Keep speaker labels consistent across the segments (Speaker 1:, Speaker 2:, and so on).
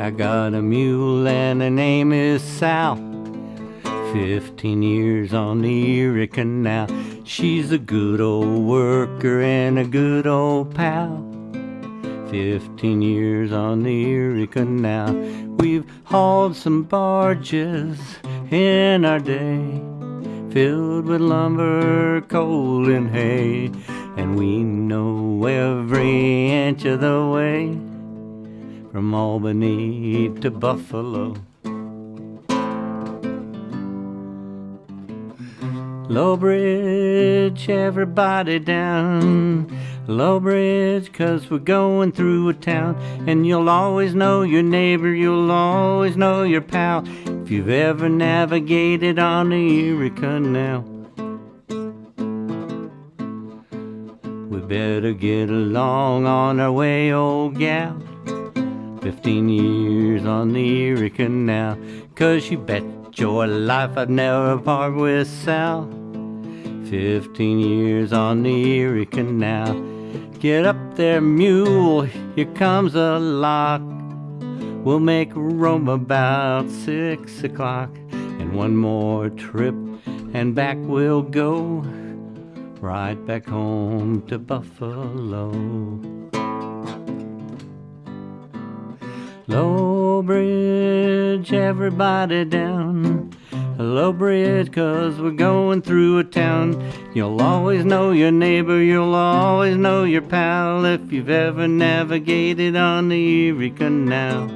Speaker 1: I got a mule and her name is Sal. Fifteen years on the Erie Canal. She's a good old worker and a good old pal. Fifteen years on the Erie Canal. We've hauled some barges in our day, filled with lumber, coal, and hay, and we know every inch of the way from Albany to Buffalo. Low Bridge, everybody down. Low Bridge, cause we're going through a town. And you'll always know your neighbor, you'll always know your pal. If you've ever navigated on the Erie Canal. We better get along on our way, old gal. Fifteen years on the Erie Canal. Cause you bet your life I'd never part with Sal. Fifteen years on the Erie Canal. Get up there, mule, here comes a lock. We'll make Rome about six o'clock. And one more trip, and back we'll go. Right back home to Buffalo. Low Bridge, everybody down. Low Bridge, cause we're going through a town. You'll always know your neighbor, you'll always know your pal if you've ever navigated on the Erie Canal.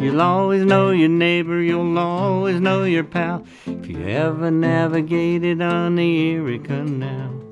Speaker 1: You'll always know your neighbor, you'll always know your pal if you ever navigated on the Erie Canal.